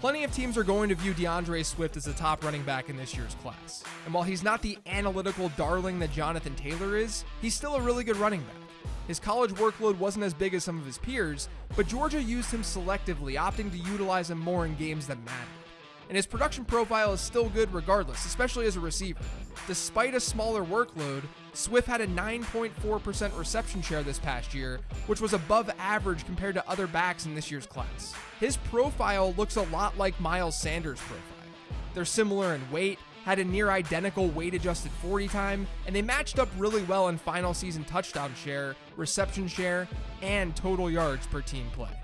Plenty of teams are going to view DeAndre Swift as the top running back in this year's class. And while he's not the analytical darling that Jonathan Taylor is, he's still a really good running back. His college workload wasn't as big as some of his peers, but Georgia used him selectively, opting to utilize him more in games that mattered. And his production profile is still good regardless, especially as a receiver. Despite a smaller workload, Swift had a 9.4% reception share this past year, which was above average compared to other backs in this year's class. His profile looks a lot like Miles Sanders' profile. They're similar in weight, had a near identical weight adjusted 40 time, and they matched up really well in final season touchdown share, reception share, and total yards per team play.